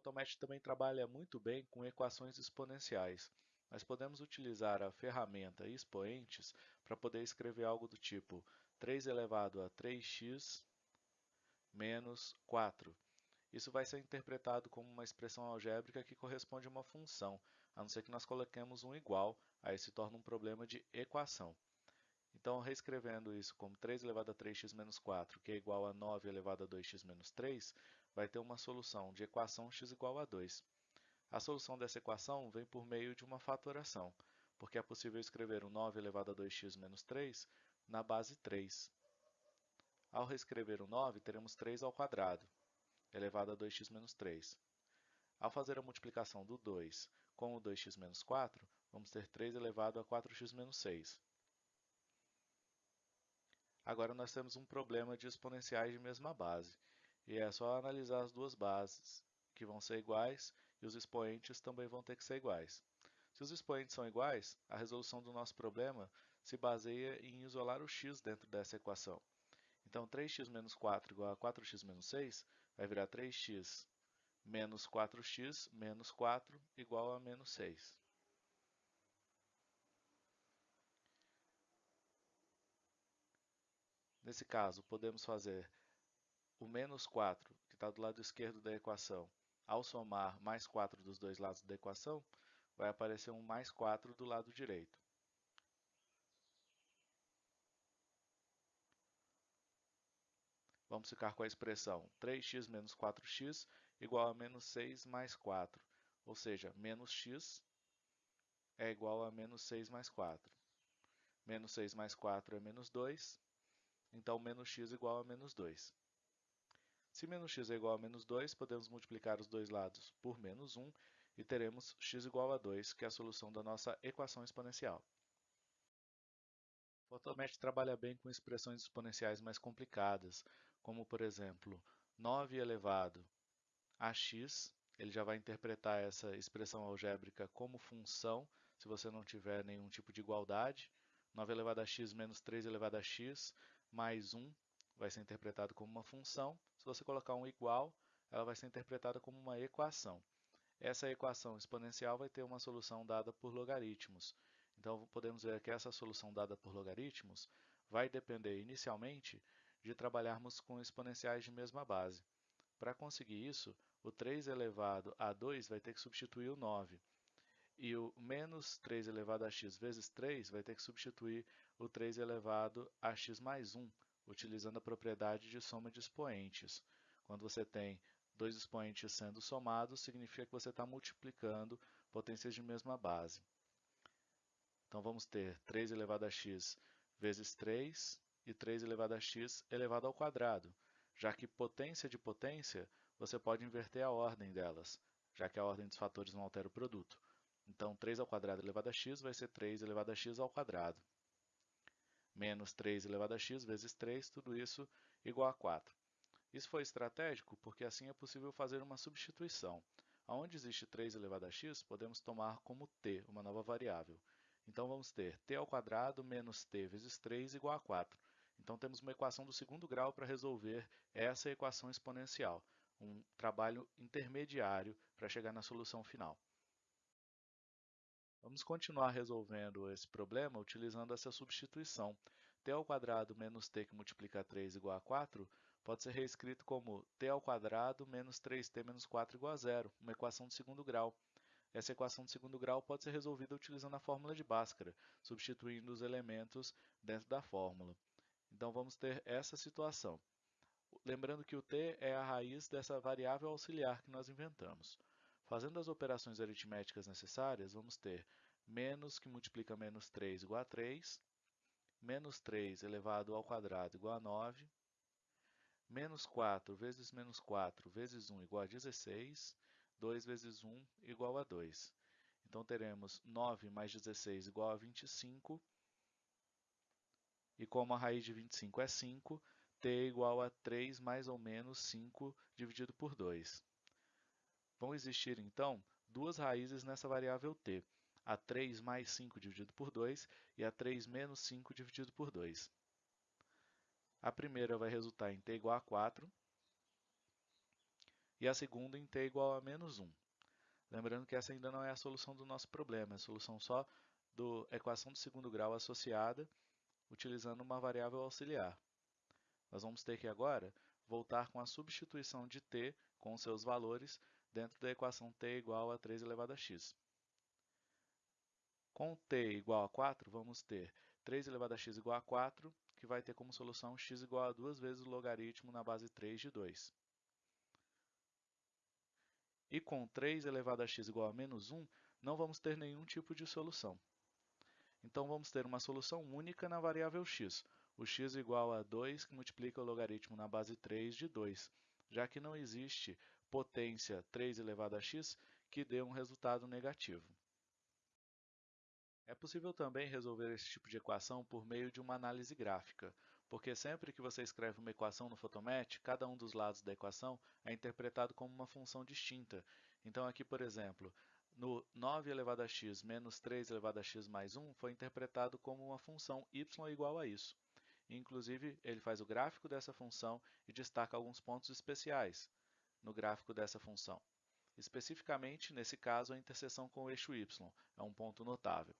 Photomath também trabalha muito bem com equações exponenciais. Nós podemos utilizar a ferramenta expoentes para poder escrever algo do tipo 3 elevado a 3x menos 4. Isso vai ser interpretado como uma expressão algébrica que corresponde a uma função, a não ser que nós coloquemos um igual, aí se torna um problema de equação. Então, reescrevendo isso como 3 elevado a 3x menos 4, que é igual a 9 elevado a 2x menos 3, vai ter uma solução de equação x igual a 2. A solução dessa equação vem por meio de uma fatoração, porque é possível escrever o 9 elevado a 2x menos 3 na base 3. Ao reescrever o 9, teremos 3 ao quadrado, elevado a 2x menos 3. Ao fazer a multiplicação do 2 com o 2x menos 4, vamos ter 3 elevado a 4x menos 6. Agora nós temos um problema de exponenciais de mesma base, e é só analisar as duas bases, que vão ser iguais, e os expoentes também vão ter que ser iguais. Se os expoentes são iguais, a resolução do nosso problema se baseia em isolar o x dentro dessa equação. Então, 3x menos 4 igual a 4x menos 6 vai virar 3x menos 4x menos 4 igual a menos 6. Nesse caso, podemos fazer o menos 4, que está do lado esquerdo da equação, ao somar mais 4 dos dois lados da equação, vai aparecer um mais 4 do lado direito. Vamos ficar com a expressão 3x menos 4x igual a menos 6 mais 4, ou seja, menos x é igual a menos 6 mais 4. Menos 6 mais 4 é menos 2, então menos x igual a menos 2. Se menos x é igual a menos 2, podemos multiplicar os dois lados por menos 1 e teremos x igual a 2, que é a solução da nossa equação exponencial. Photomath trabalha bem com expressões exponenciais mais complicadas, como, por exemplo, 9 elevado a x. Ele já vai interpretar essa expressão algébrica como função, se você não tiver nenhum tipo de igualdade. 9 elevado a x menos 3 elevado a x mais 1 vai ser interpretado como uma função. Se você colocar um igual, ela vai ser interpretada como uma equação. Essa equação exponencial vai ter uma solução dada por logaritmos. Então, podemos ver que essa solução dada por logaritmos vai depender inicialmente de trabalharmos com exponenciais de mesma base. Para conseguir isso, o 3 elevado a 2 vai ter que substituir o 9. E o menos 3 elevado a x vezes 3 vai ter que substituir o 3 elevado a x mais 1, utilizando a propriedade de soma de expoentes. Quando você tem dois expoentes sendo somados, significa que você está multiplicando potências de mesma base. Então, vamos ter 3 elevado a x vezes 3 e 3 elevado a x elevado ao quadrado, já que potência de potência, você pode inverter a ordem delas, já que a ordem dos fatores não altera o produto. Então, 3 ao quadrado elevado a x vai ser 3 elevado a x ao quadrado. Menos 3 elevado a x vezes 3, tudo isso igual a 4. Isso foi estratégico porque assim é possível fazer uma substituição. Onde existe 3 elevado a x, podemos tomar como t, uma nova variável. Então, vamos ter t ao quadrado menos t vezes 3 igual a 4. Então, temos uma equação do segundo grau para resolver essa equação exponencial, um trabalho intermediário para chegar na solução final. Vamos continuar resolvendo esse problema utilizando essa substituição. t ao quadrado menos t que multiplica 3 igual a 4 pode ser reescrito como t ao quadrado menos 3t menos 4 igual a zero, uma equação de segundo grau. Essa equação de segundo grau pode ser resolvida utilizando a fórmula de Bhaskara, substituindo os elementos dentro da fórmula. Então, vamos ter essa situação. Lembrando que o t é a raiz dessa variável auxiliar que nós inventamos. Fazendo as operações aritméticas necessárias, vamos ter menos que multiplica menos 3 igual a 3, menos 3 elevado ao quadrado igual a 9, menos 4 vezes menos 4 vezes 1 igual a 16, 2 vezes 1 igual a 2. Então, teremos 9 mais 16 igual a 25. E como a raiz de 25 é 5, t é igual a 3 mais ou menos 5 dividido por 2. Vão existir, então, duas raízes nessa variável t. A 3 mais 5 dividido por 2 e a 3 menos 5 dividido por 2. A primeira vai resultar em t igual a 4, e a segunda em t igual a menos 1. Lembrando que essa ainda não é a solução do nosso problema, é a solução só da equação de segundo grau associada, utilizando uma variável auxiliar. Nós vamos ter que agora voltar com a substituição de t com seus valores dentro da equação t igual a 3 elevado a x. Com t igual a 4, vamos ter 3 elevado a x igual a 4, que vai ter como solução x igual a 2 vezes o logaritmo na base 3 de 2. E com 3 elevado a x igual a menos 1, não vamos ter nenhum tipo de solução. Então, vamos ter uma solução única na variável x, o x igual a 2, que multiplica o logaritmo na base 3 de 2, já que não existe potência 3 elevado a x que dê um resultado negativo. É possível também resolver esse tipo de equação por meio de uma análise gráfica, porque sempre que você escreve uma equação no Photomat, cada um dos lados da equação é interpretado como uma função distinta. Então aqui, por exemplo, no 9 elevado a x menos 3 elevado a x mais 1 foi interpretado como uma função y igual a isso. Inclusive, ele faz o gráfico dessa função e destaca alguns pontos especiais no gráfico dessa função. Especificamente, nesse caso, a interseção com o eixo y é um ponto notável.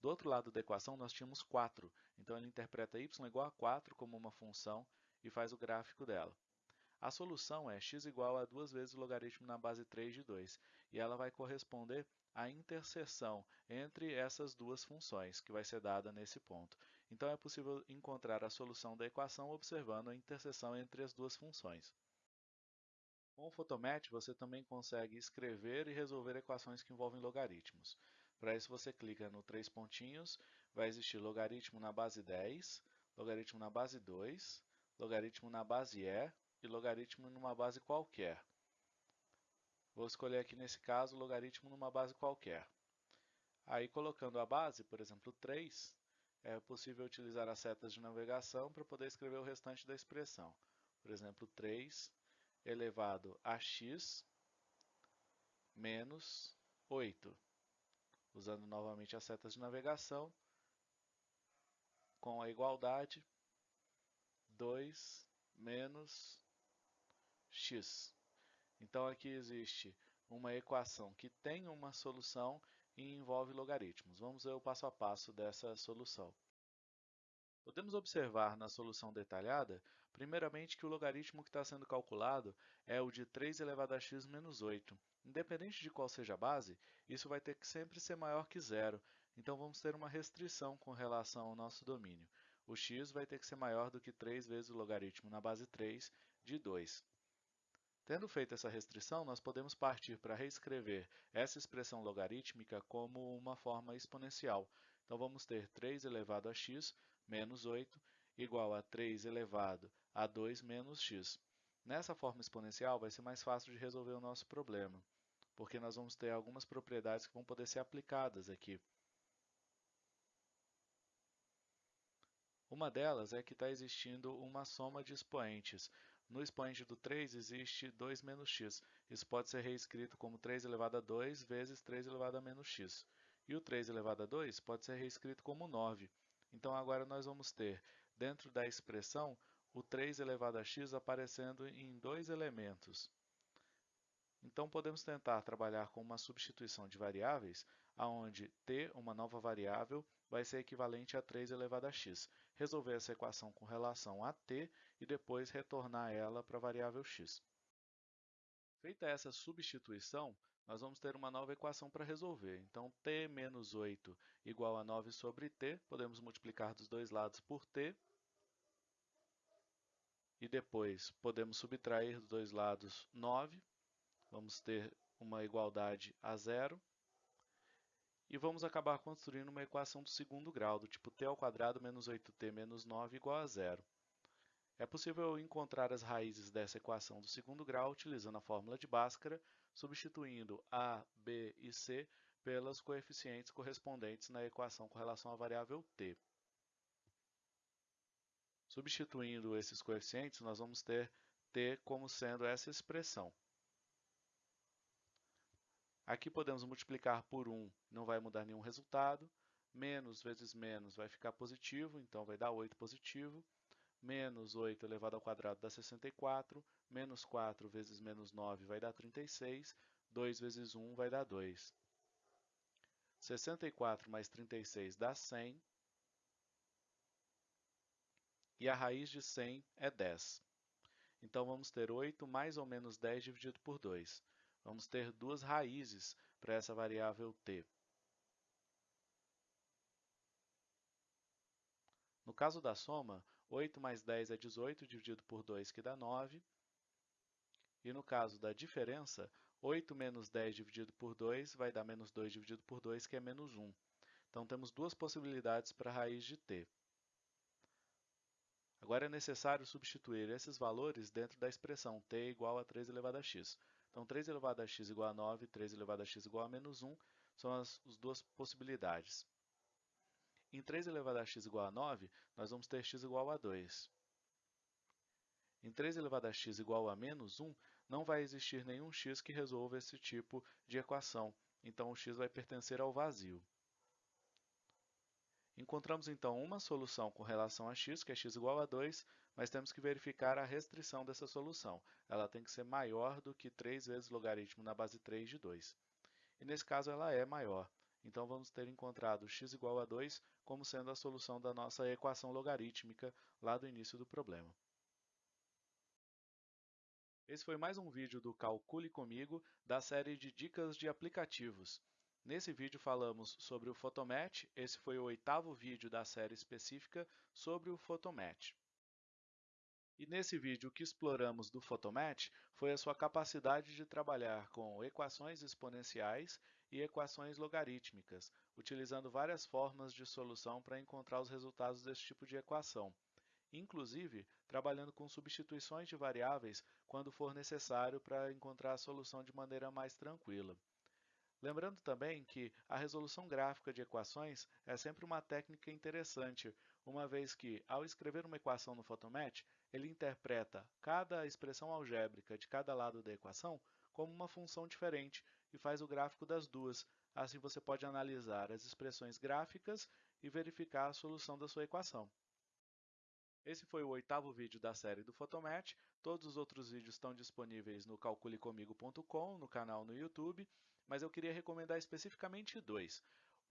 Do outro lado da equação, nós tínhamos 4, então ele interpreta y igual a 4 como uma função e faz o gráfico dela. A solução é x igual a 2 vezes o logaritmo na base 3 de 2, e ela vai corresponder à interseção entre essas duas funções, que vai ser dada nesse ponto. Então, é possível encontrar a solução da equação observando a interseção entre as duas funções. Com o Photomat, você também consegue escrever e resolver equações que envolvem logaritmos. Para isso, você clica no três pontinhos, vai existir logaritmo na base 10, logaritmo na base 2, logaritmo na base E e logaritmo numa base qualquer. Vou escolher aqui, nesse caso, logaritmo numa base qualquer. Aí, colocando a base, por exemplo, 3, é possível utilizar as setas de navegação para poder escrever o restante da expressão. Por exemplo, 3 elevado a x menos 8 usando novamente as setas de navegação, com a igualdade 2 menos x. Então, aqui existe uma equação que tem uma solução e envolve logaritmos. Vamos ver o passo a passo dessa solução. Podemos observar na solução detalhada, primeiramente, que o logaritmo que está sendo calculado é o de 3 elevado a x menos 8. Independente de qual seja a base, isso vai ter que sempre ser maior que zero, então vamos ter uma restrição com relação ao nosso domínio. O x vai ter que ser maior do que 3 vezes o logaritmo na base 3 de 2. Tendo feito essa restrição, nós podemos partir para reescrever essa expressão logarítmica como uma forma exponencial. Então, vamos ter 3 elevado a x menos 8 igual a 3 elevado a 2 menos x. Nessa forma exponencial, vai ser mais fácil de resolver o nosso problema, porque nós vamos ter algumas propriedades que vão poder ser aplicadas aqui. Uma delas é que está existindo uma soma de expoentes. No expoente do 3 existe 2 menos x. Isso pode ser reescrito como 3 elevado a 2 vezes 3 elevado a menos x. E o 3 elevado a 2 pode ser reescrito como 9. Então, agora nós vamos ter, dentro da expressão, o 3 elevado a x aparecendo em dois elementos. Então, podemos tentar trabalhar com uma substituição de variáveis, onde t, uma nova variável, vai ser equivalente a 3 elevado a x. Resolver essa equação com relação a t e depois retornar ela para a variável x. Feita essa substituição, nós vamos ter uma nova equação para resolver. Então, t menos 8 igual a 9 sobre t, podemos multiplicar dos dois lados por t, e depois podemos subtrair dos dois lados 9, vamos ter uma igualdade a zero, e vamos acabar construindo uma equação do segundo grau, do tipo t ao quadrado menos 8t menos 9 igual a zero. É possível encontrar as raízes dessa equação do segundo grau utilizando a fórmula de Bhaskara, substituindo a, b e c pelos coeficientes correspondentes na equação com relação à variável t. Substituindo esses coeficientes, nós vamos ter t como sendo essa expressão. Aqui podemos multiplicar por 1, não vai mudar nenhum resultado. Menos vezes menos vai ficar positivo, então vai dar 8 positivo. Menos 8 elevado ao quadrado dá 64, menos 4 vezes menos 9 vai dar 36, 2 vezes 1 vai dar 2. 64 mais 36 dá 100, e a raiz de 100 é 10. Então, vamos ter 8 mais ou menos 10 dividido por 2. Vamos ter duas raízes para essa variável t. No caso da soma, 8 mais 10 é 18 dividido por 2, que dá 9. E no caso da diferença, 8 menos 10 dividido por 2 vai dar menos 2 dividido por 2, que é menos 1. Então, temos duas possibilidades para a raiz de t. Agora é necessário substituir esses valores dentro da expressão t igual a 3 elevado a x. Então, 3 elevado a x igual a 9, 3 elevado a x igual a menos 1 são as, as duas possibilidades. Em 3 elevado a x igual a 9, nós vamos ter x igual a 2. Em 3 elevado a x igual a menos 1, não vai existir nenhum x que resolva esse tipo de equação, então o x vai pertencer ao vazio. Encontramos então uma solução com relação a x, que é x igual a 2, mas temos que verificar a restrição dessa solução. Ela tem que ser maior do que 3 vezes logaritmo na base 3 de 2. E nesse caso ela é maior. Então, vamos ter encontrado x igual a 2 como sendo a solução da nossa equação logarítmica lá do início do problema. Esse foi mais um vídeo do Calcule Comigo, da série de dicas de aplicativos. Nesse vídeo falamos sobre o Photomatch, esse foi o oitavo vídeo da série específica sobre o Photomatch. E nesse vídeo o que exploramos do Photomatch foi a sua capacidade de trabalhar com equações exponenciais e equações logarítmicas, utilizando várias formas de solução para encontrar os resultados desse tipo de equação, inclusive trabalhando com substituições de variáveis quando for necessário para encontrar a solução de maneira mais tranquila. Lembrando também que a resolução gráfica de equações é sempre uma técnica interessante, uma vez que, ao escrever uma equação no Photomatch, ele interpreta cada expressão algébrica de cada lado da equação como uma função diferente e faz o gráfico das duas. Assim você pode analisar as expressões gráficas e verificar a solução da sua equação. Esse foi o oitavo vídeo da série do Photomatch. Todos os outros vídeos estão disponíveis no calculecomigo.com, no canal no YouTube, mas eu queria recomendar especificamente dois.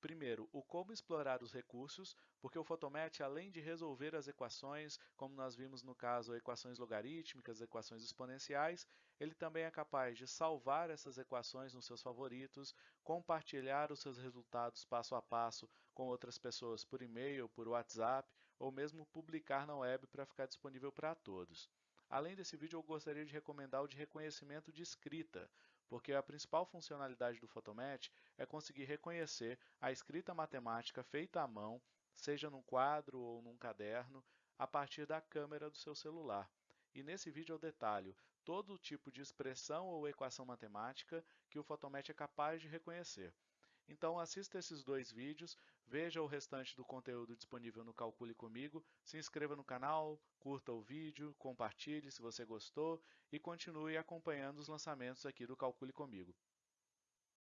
Primeiro, o como explorar os recursos, porque o Photomatch, além de resolver as equações, como nós vimos no caso equações logarítmicas, equações exponenciais, ele também é capaz de salvar essas equações nos seus favoritos, compartilhar os seus resultados passo a passo com outras pessoas por e-mail, por WhatsApp, ou mesmo publicar na web para ficar disponível para todos. Além desse vídeo, eu gostaria de recomendar o de reconhecimento de escrita, porque a principal funcionalidade do Photomatch é conseguir reconhecer a escrita matemática feita à mão, seja num quadro ou num caderno, a partir da câmera do seu celular. E nesse vídeo eu detalho todo tipo de expressão ou equação matemática que o Photomatch é capaz de reconhecer. Então assista esses dois vídeos, veja o restante do conteúdo disponível no Calcule Comigo, se inscreva no canal, curta o vídeo, compartilhe se você gostou e continue acompanhando os lançamentos aqui do Calcule Comigo.